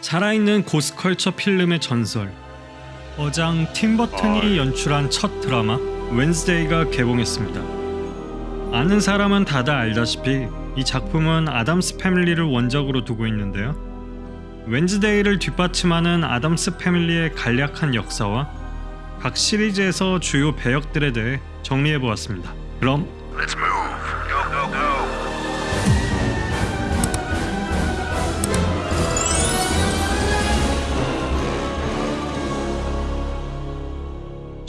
살아있는 고스컬처 필름의 전설 어장 팀 버튼이 연출한 첫 드라마 웬스데이가 개봉했습니다. 아는 사람은 다들 알다시피 이 작품은 아담스 패밀리를 원작으로 두고 있는데요. 웬즈데이를 뒷받침하는 아담스 패밀리의 간략한 역사와 각 시리즈에서 주요 배역들에 대해 정리해 보았습니다. 그럼 Let's move.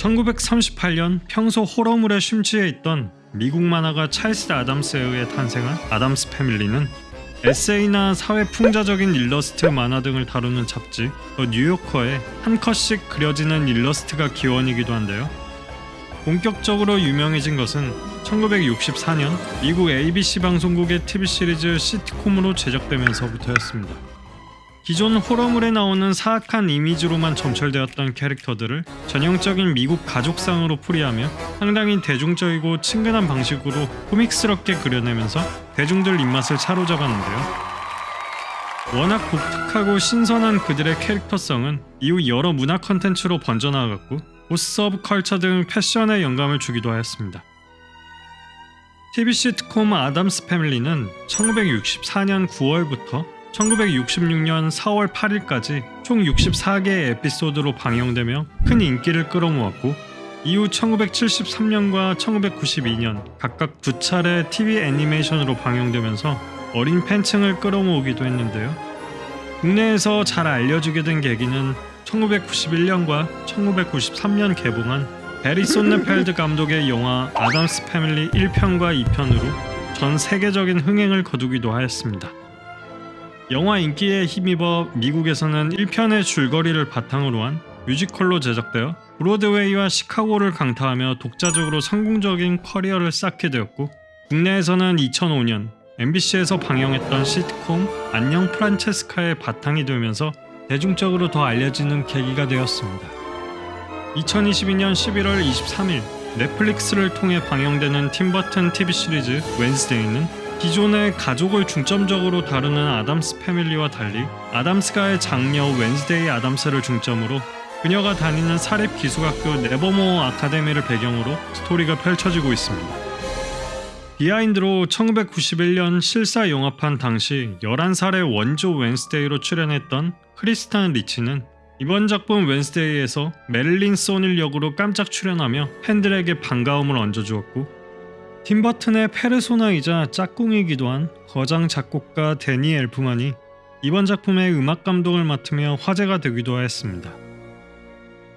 1938년 평소 호러물에 심취해 있던 미국 만화가 찰스 아담스에 의해 탄생한 아담스 패밀리는 에세이나 사회 풍자적인 일러스트 만화 등을 다루는 잡지 더 뉴요커에 한 컷씩 그려지는 일러스트가 기원이기도 한데요. 본격적으로 유명해진 것은 1964년 미국 ABC 방송국의 TV 시리즈 시트콤으로 제작되면서부터였습니다. 기존 호러물에 나오는 사악한 이미지로만 점철되었던 캐릭터들을 전형적인 미국 가족상으로 풀이하며 상당히 대중적이고 친근한 방식으로 코믹스럽게 그려내면서 대중들 입맛을 사로잡았는데요. 워낙 독특하고 신선한 그들의 캐릭터성은 이후 여러 문화 컨텐츠로 번져나갔고 goth subculture 등 패션에 영감을 주기도 하였습니다. TV 시트콤 아담스 패밀리는 1964년 9월부터 1966년 4월 8일까지 총 64개의 에피소드로 방영되며 큰 인기를 끌어모았고 이후 1973년과 1992년 각각 두 차례 TV 애니메이션으로 방영되면서 어린 팬층을 끌어모으기도 했는데요. 국내에서 잘 알려지게 된 계기는 1991년과 1993년 개봉한 베리 손네펠드 감독의 영화 아담스 패밀리 1편과 2편으로 전 세계적인 흥행을 거두기도 하였습니다. 영화 인기에 힘입어 미국에서는 1편의 줄거리를 바탕으로 한 뮤지컬로 제작되어 브로드웨이와 시카고를 강타하며 독자적으로 성공적인 커리어를 쌓게 되었고 국내에서는 2005년 MBC에서 방영했던 시트콤 안녕 프란체스카의 바탕이 되면서 대중적으로 더 알려지는 계기가 되었습니다. 2022년 11월 23일 넷플릭스를 통해 방영되는 팀버튼 TV 시리즈 웬스데이는 기존의 가족을 중점적으로 다루는 아담스 패밀리와 달리 아담스가의 장녀 웬스데이 아담스를 중점으로 그녀가 다니는 사립 기숙학교 네버모어 아카데미를 배경으로 스토리가 펼쳐지고 있습니다. 비하인드로 1991년 실사 영화판 당시 11살의 원조 웬스데이로 출연했던 크리스티나 리치는 이번 작품 웬스데이에서 메릴린 손힐 역으로 깜짝 출연하며 팬들에게 반가움을 얹어주었고 팀버튼의 페르소나이자 짝꿍이기도 한 거장 작곡가 데니 엘프만이 이번 작품의 음악 감독을 맡으며 화제가 되기도 하였습니다.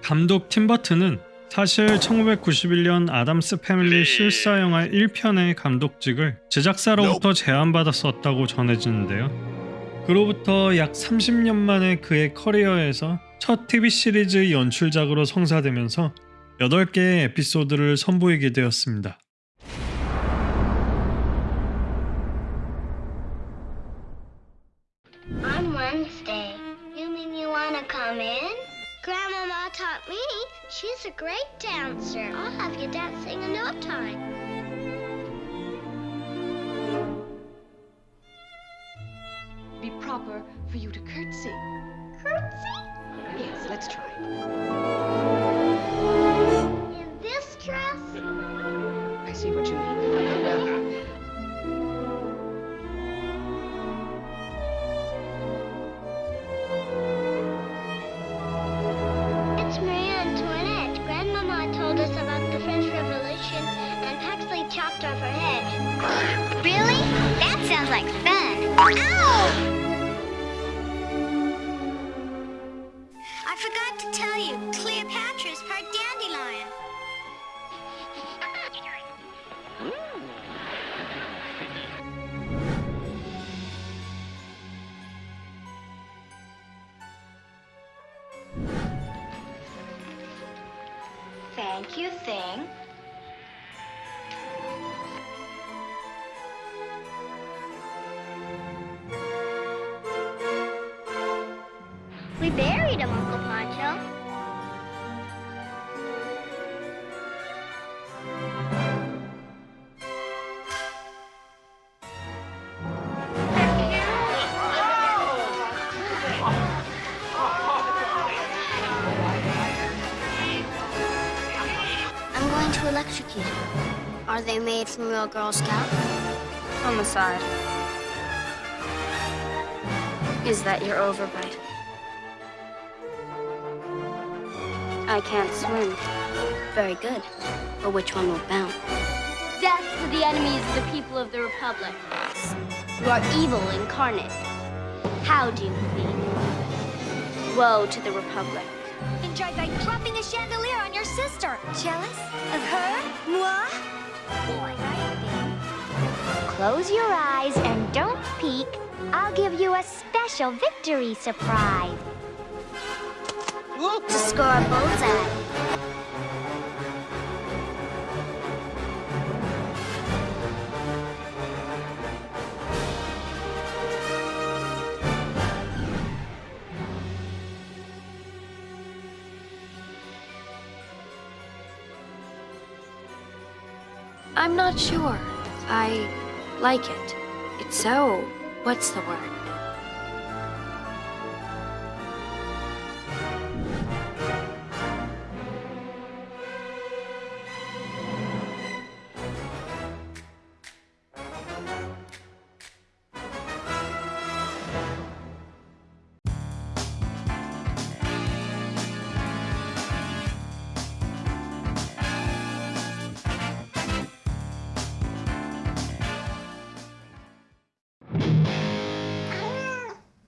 감독 팀버튼은 사실 1991년 아담스 패밀리 실사 영화 1편의 감독직을 제작사로부터 제안받았었다고 전해지는데요. 그로부터 약 30년 만에 그의 커리어에서 첫 TV 시리즈 연출작으로 성사되면서 8개의 에피소드를 선보이게 되었습니다. Taught me. She's a great dancer. I'll have you dancing in no time. be proper for you to curtsy. Curtsy? Yes, let's try. I forgot to tell you, Cleopatra's part dandelion. Thank you, Thing. Cookies. Are they made from real Girl Scout? On the side. Is that your overbite? I can't swim. Very good. But which one will bounce? Death to the enemies of the people of the Republic. You are evil incarnate. How do you think? Woe to the Republic. Enjoyed by dropping a chandelier on your sister. Jealous of her? Moi? Boy, Close your eyes and don't peek. I'll give you a special victory surprise. Look To score a bullseye. I'm not sure. I like it. It's so. What's the word?